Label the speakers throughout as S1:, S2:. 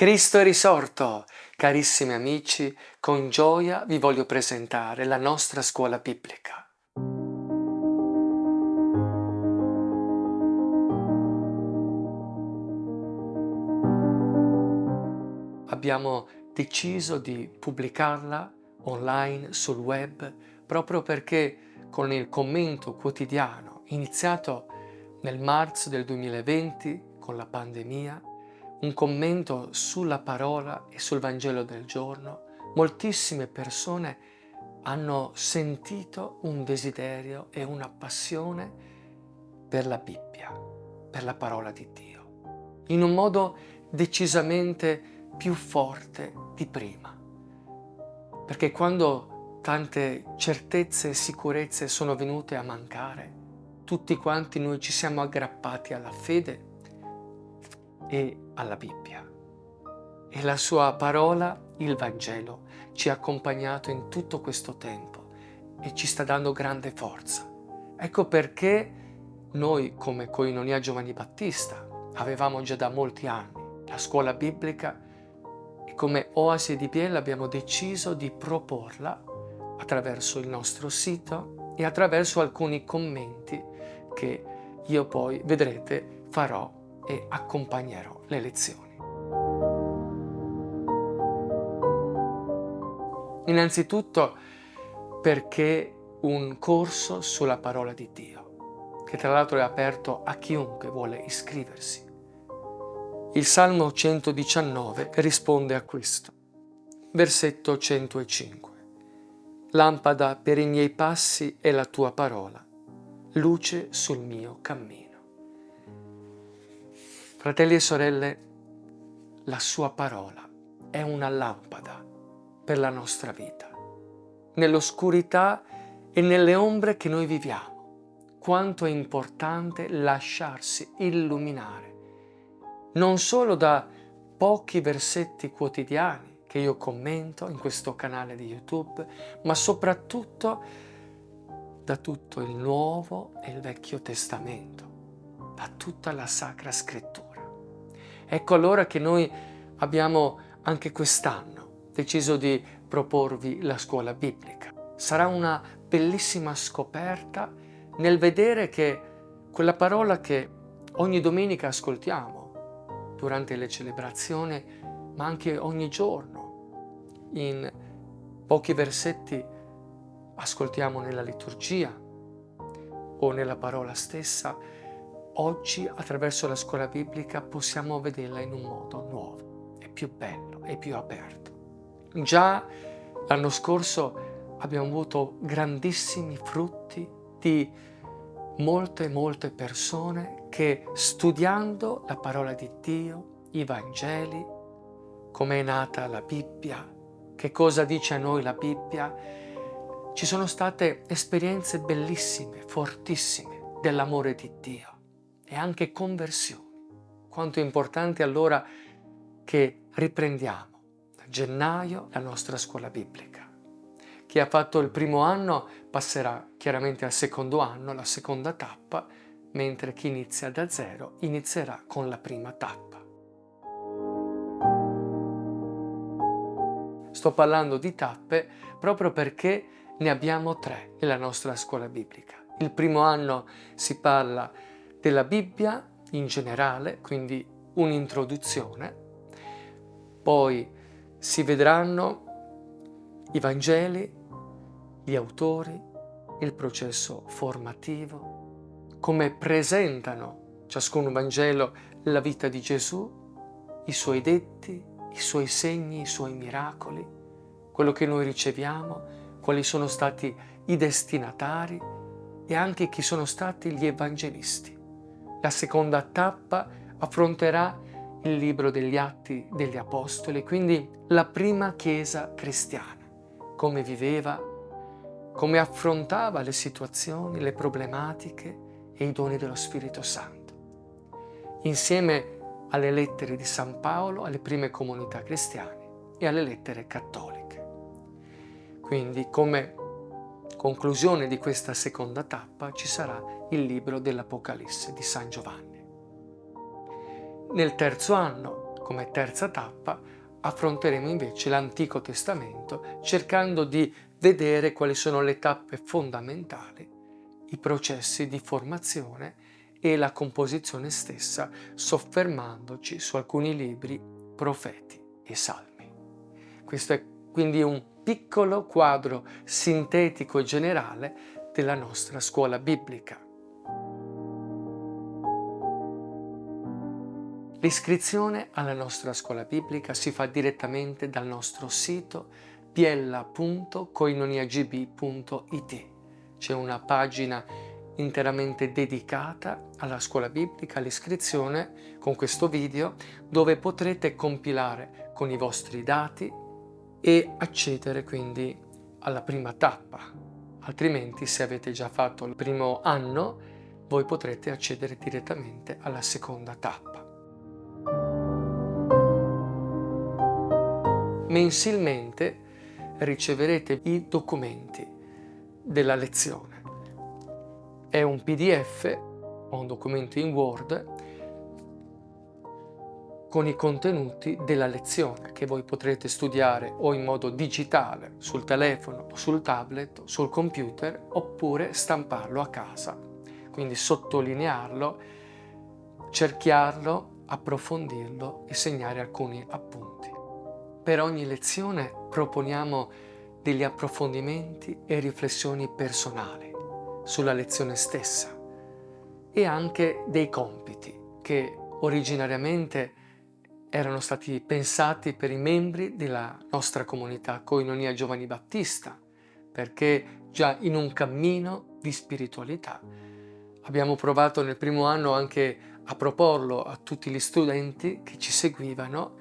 S1: Cristo è risorto! Carissimi amici, con gioia vi voglio presentare la nostra scuola biblica. Abbiamo deciso di pubblicarla online sul web proprio perché con il commento quotidiano iniziato nel marzo del 2020 con la pandemia un commento sulla parola e sul Vangelo del giorno, moltissime persone hanno sentito un desiderio e una passione per la Bibbia, per la parola di Dio, in un modo decisamente più forte di prima. Perché quando tante certezze e sicurezze sono venute a mancare, tutti quanti noi ci siamo aggrappati alla fede e alla Bibbia. E la sua parola, il Vangelo, ci ha accompagnato in tutto questo tempo e ci sta dando grande forza. Ecco perché noi come Coinonia Giovanni Battista avevamo già da molti anni la scuola biblica e come Oasi di Biella abbiamo deciso di proporla attraverso il nostro sito e attraverso alcuni commenti che io poi, vedrete, farò e accompagnerò le lezioni. Innanzitutto perché un corso sulla parola di Dio, che tra l'altro è aperto a chiunque vuole iscriversi. Il Salmo 119 risponde a questo. Versetto 105. Lampada per i miei passi è la tua parola, luce sul mio cammino. Fratelli e sorelle, la sua parola è una lampada per la nostra vita. Nell'oscurità e nelle ombre che noi viviamo, quanto è importante lasciarsi illuminare, non solo da pochi versetti quotidiani che io commento in questo canale di YouTube, ma soprattutto da tutto il Nuovo e il Vecchio Testamento, da tutta la Sacra Scrittura. Ecco allora che noi abbiamo anche quest'anno deciso di proporvi la scuola biblica. Sarà una bellissima scoperta nel vedere che quella parola che ogni domenica ascoltiamo durante le celebrazioni, ma anche ogni giorno, in pochi versetti ascoltiamo nella liturgia o nella parola stessa, Oggi attraverso la scuola biblica possiamo vederla in un modo nuovo, è più bello, è più aperto. Già l'anno scorso abbiamo avuto grandissimi frutti di molte molte persone che studiando la parola di Dio, i Vangeli, come è nata la Bibbia, che cosa dice a noi la Bibbia, ci sono state esperienze bellissime, fortissime dell'amore di Dio e anche conversioni. Quanto è importante allora che riprendiamo da gennaio la nostra scuola biblica. Chi ha fatto il primo anno passerà chiaramente al secondo anno, la seconda tappa, mentre chi inizia da zero inizierà con la prima tappa. Sto parlando di tappe proprio perché ne abbiamo tre nella nostra scuola biblica. Il primo anno si parla della Bibbia in generale, quindi un'introduzione, poi si vedranno i Vangeli, gli autori, il processo formativo, come presentano ciascun Vangelo la vita di Gesù, i suoi detti, i suoi segni, i suoi miracoli, quello che noi riceviamo, quali sono stati i destinatari e anche chi sono stati gli evangelisti. La seconda tappa affronterà il libro degli Atti degli Apostoli, quindi la prima Chiesa cristiana, come viveva, come affrontava le situazioni, le problematiche e i doni dello Spirito Santo, insieme alle lettere di San Paolo, alle prime comunità cristiane e alle lettere cattoliche. Quindi come conclusione di questa seconda tappa ci sarà il libro dell'Apocalisse di San Giovanni. Nel terzo anno come terza tappa affronteremo invece l'Antico Testamento cercando di vedere quali sono le tappe fondamentali, i processi di formazione e la composizione stessa, soffermandoci su alcuni libri, profeti e salmi. Questo è quindi un piccolo quadro sintetico e generale della nostra scuola biblica. L'iscrizione alla nostra scuola biblica si fa direttamente dal nostro sito piella.coinoniagb.it. C'è una pagina interamente dedicata alla scuola biblica, all'iscrizione con questo video dove potrete compilare con i vostri dati e accedere quindi alla prima tappa. Altrimenti se avete già fatto il primo anno voi potrete accedere direttamente alla seconda tappa. Mensilmente riceverete i documenti della lezione. È un pdf o un documento in Word con i contenuti della lezione che voi potrete studiare o in modo digitale sul telefono sul tablet sul computer oppure stamparlo a casa. Quindi sottolinearlo, cerchiarlo, approfondirlo e segnare alcuni appunti. Per ogni lezione proponiamo degli approfondimenti e riflessioni personali sulla lezione stessa e anche dei compiti che originariamente erano stati pensati per i membri della nostra comunità Coinonia Giovani Battista perché già in un cammino di spiritualità abbiamo provato nel primo anno anche a proporlo a tutti gli studenti che ci seguivano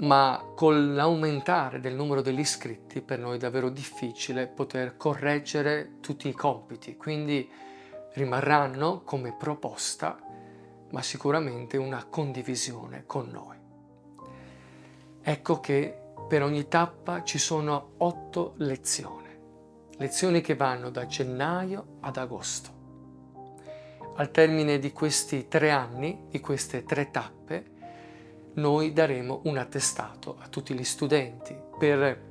S1: ma con l'aumentare del numero degli iscritti per noi è davvero difficile poter correggere tutti i compiti, quindi rimarranno come proposta, ma sicuramente una condivisione con noi. Ecco che per ogni tappa ci sono otto lezioni, lezioni che vanno da gennaio ad agosto. Al termine di questi tre anni, di queste tre tappe, noi daremo un attestato a tutti gli studenti per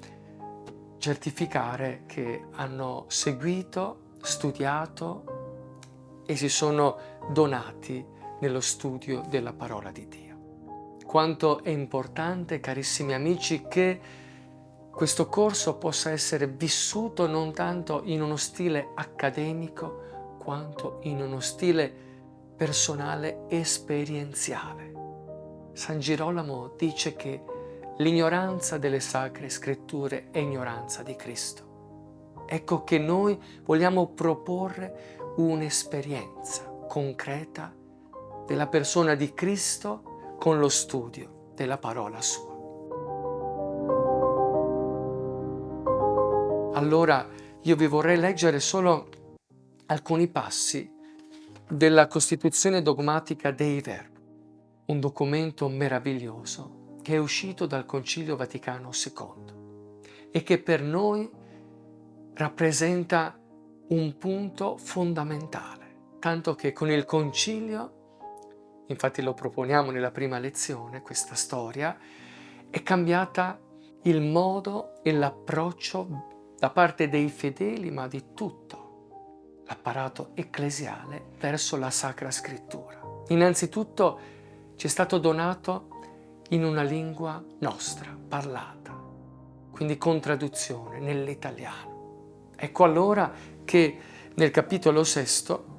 S1: certificare che hanno seguito, studiato e si sono donati nello studio della parola di Dio. Quanto è importante, carissimi amici, che questo corso possa essere vissuto non tanto in uno stile accademico quanto in uno stile personale esperienziale San Girolamo dice che l'ignoranza delle sacre scritture è ignoranza di Cristo. Ecco che noi vogliamo proporre un'esperienza concreta della persona di Cristo con lo studio della parola sua. Allora io vi vorrei leggere solo alcuni passi della Costituzione dogmatica dei Verbi un documento meraviglioso che è uscito dal Concilio Vaticano II e che per noi rappresenta un punto fondamentale, tanto che con il Concilio, infatti lo proponiamo nella prima lezione, questa storia, è cambiata il modo e l'approccio da parte dei fedeli, ma di tutto l'apparato ecclesiale verso la Sacra Scrittura. Innanzitutto ci è stato donato in una lingua nostra, parlata, quindi con traduzione nell'italiano. Ecco allora che nel capitolo sesto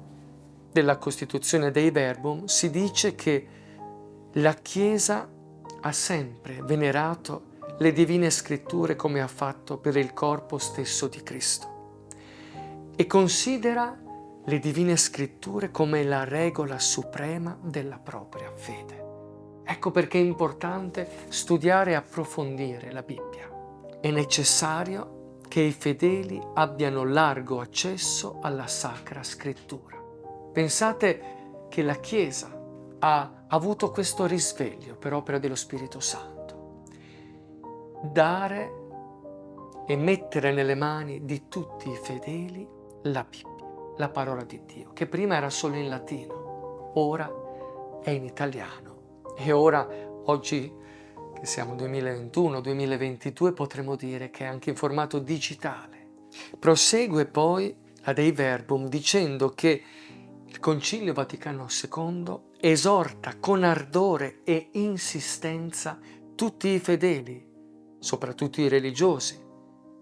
S1: della Costituzione dei Verbum si dice che la Chiesa ha sempre venerato le divine scritture come ha fatto per il corpo stesso di Cristo e considera le divine scritture come la regola suprema della propria fede. Ecco perché è importante studiare e approfondire la Bibbia. È necessario che i fedeli abbiano largo accesso alla Sacra Scrittura. Pensate che la Chiesa ha avuto questo risveglio per opera dello Spirito Santo. Dare e mettere nelle mani di tutti i fedeli la Bibbia la parola di Dio, che prima era solo in latino, ora è in italiano e ora Oggi che siamo 2021-2022 potremmo dire che è anche in formato digitale. Prosegue poi la Dei Verbum dicendo che il Concilio Vaticano II esorta con ardore e insistenza tutti i fedeli, soprattutto i religiosi,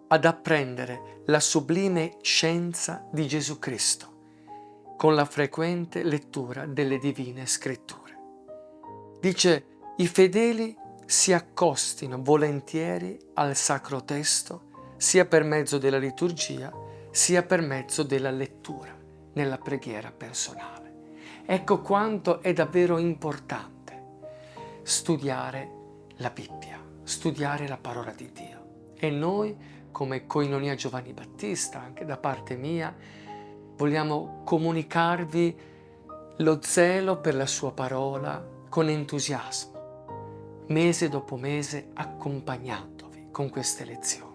S1: ad apprendere la sublime scienza di Gesù Cristo con la frequente lettura delle divine scritture. Dice i fedeli si accostino volentieri al sacro testo sia per mezzo della liturgia sia per mezzo della lettura nella preghiera personale. Ecco quanto è davvero importante studiare la Bibbia, studiare la parola di Dio. E noi, come Coinonia Giovanni Battista, anche da parte mia, vogliamo comunicarvi lo zelo per la sua parola con entusiasmo, mese dopo mese accompagnandovi con queste lezioni.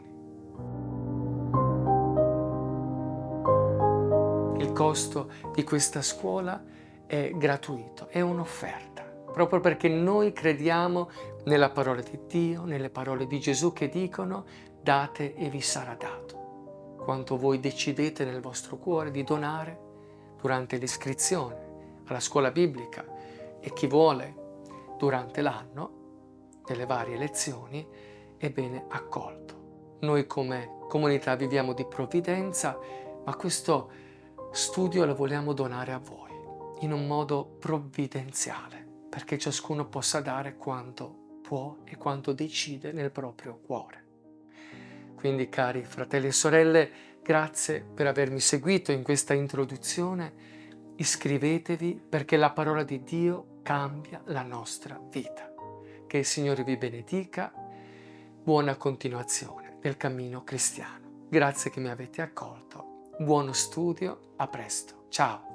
S1: Il costo di questa scuola è gratuito, è un'offerta, proprio perché noi crediamo nella parola di Dio, nelle parole di Gesù che dicono date e vi sarà dato quanto voi decidete nel vostro cuore di donare durante l'iscrizione alla scuola biblica e chi vuole durante l'anno, nelle varie lezioni, è bene accolto. Noi come comunità viviamo di provvidenza, ma questo studio lo vogliamo donare a voi in un modo provvidenziale, perché ciascuno possa dare quanto può e quanto decide nel proprio cuore. Quindi cari fratelli e sorelle, grazie per avermi seguito in questa introduzione. Iscrivetevi perché la parola di Dio cambia la nostra vita. Che il Signore vi benedica. Buona continuazione del cammino cristiano. Grazie che mi avete accolto. Buono studio. A presto. Ciao.